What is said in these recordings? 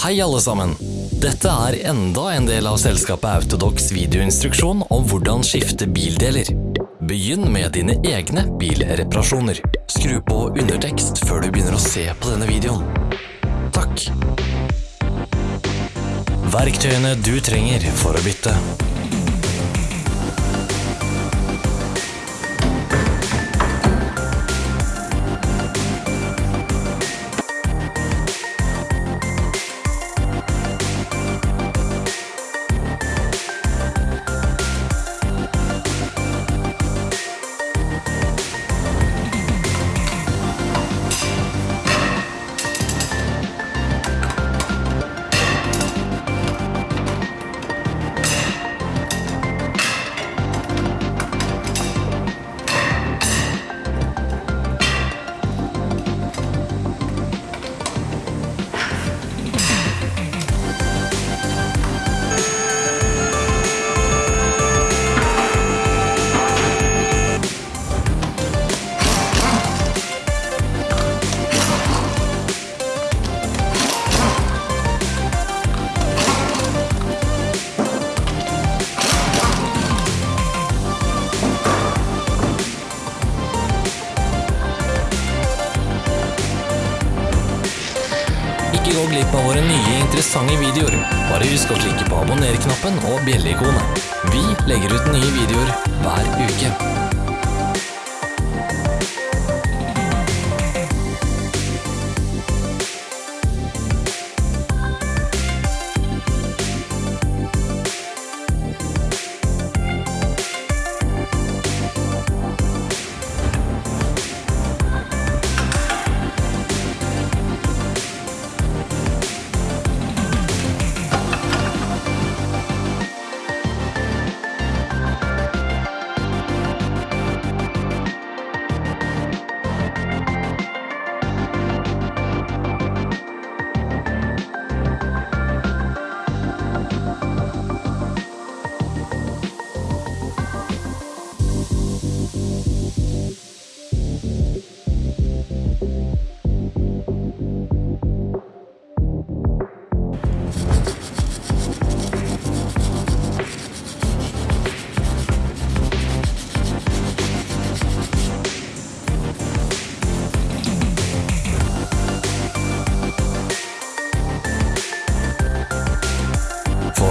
Hei alle sammen! Dette er enda en del av selskapet Autodox videoinstruksjon om hvordan skifte bildeler. Begynn med dine egne bilreparasjoner. Skru på undertekst før du begynner å se på denne videoen. Takk! Verktøyene du trenger for å bytte. Ikke gå glipp av våre nye interessante videoer. Bare husk å klikke på abonner-knappen og bjelleikonet. Vi legger ut nye videoer hver uke.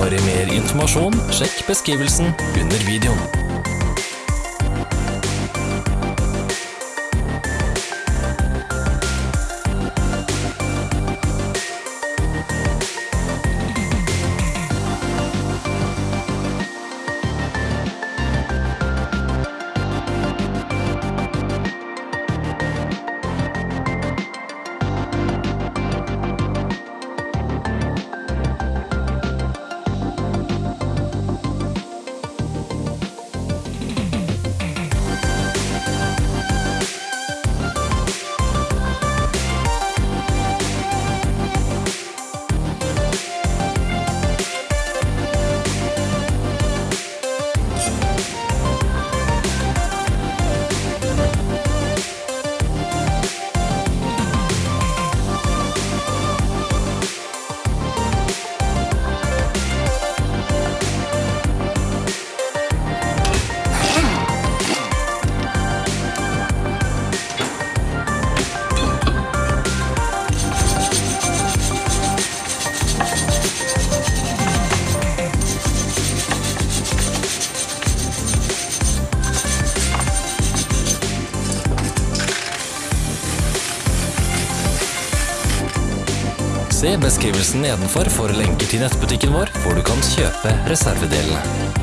For mer informasjon, sjekk beskrivelsen under videoen. Se beskrivelsen nedenfor for lenker til nettbutikken vår, hvor du kan kjøpe reservedelene.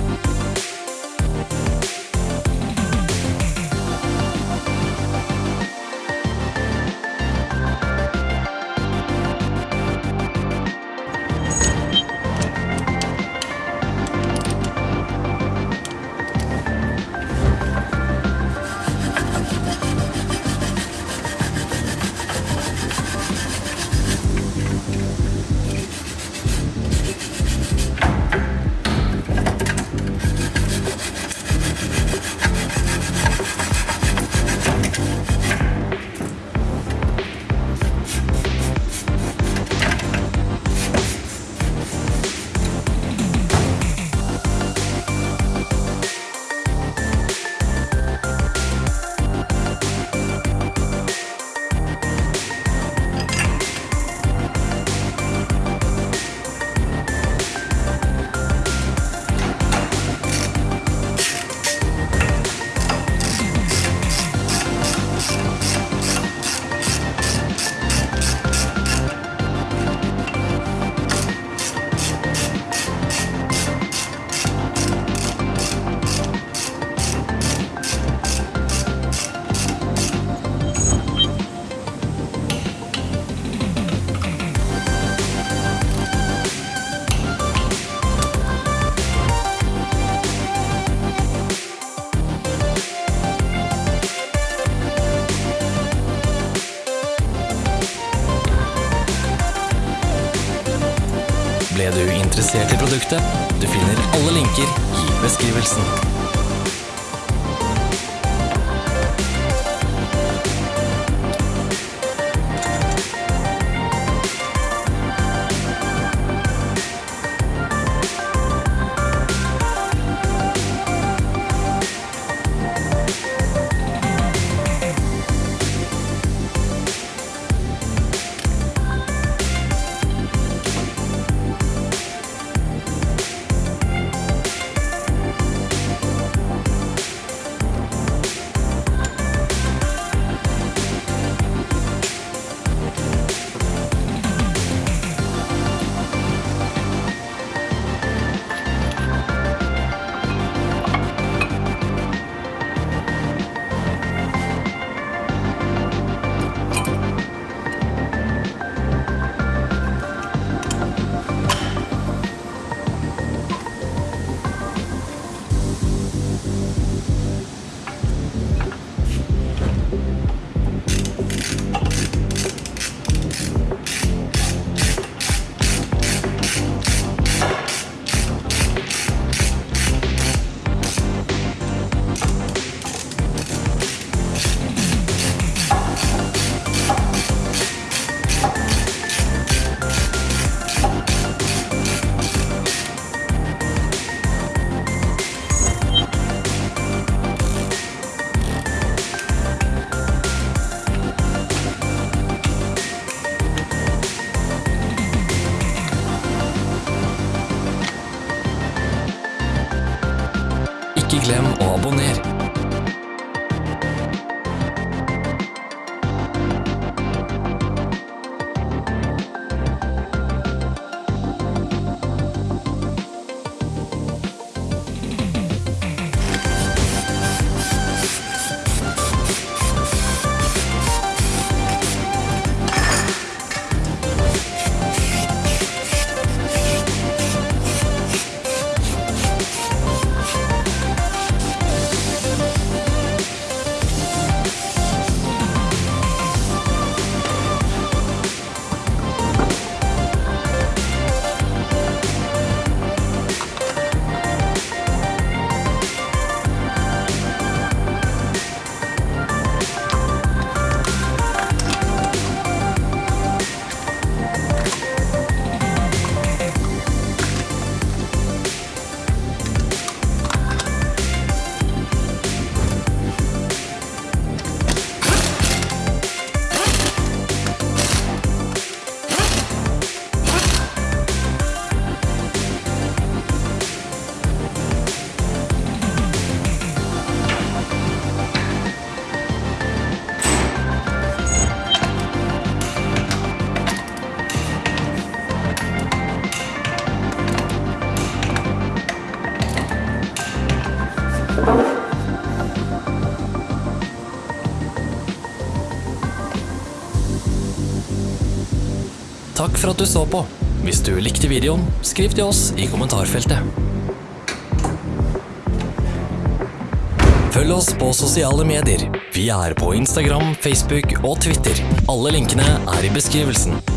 Interessert i produktet? Du finner alle linker i beskrivelsen. For at du så på. Hvis du likte videoen, skriv til oss i kommentarfeltet. Følg oss på sosiale medier. Vi er på Instagram, Facebook og Twitter. Alle linkene er i beskrivelsen.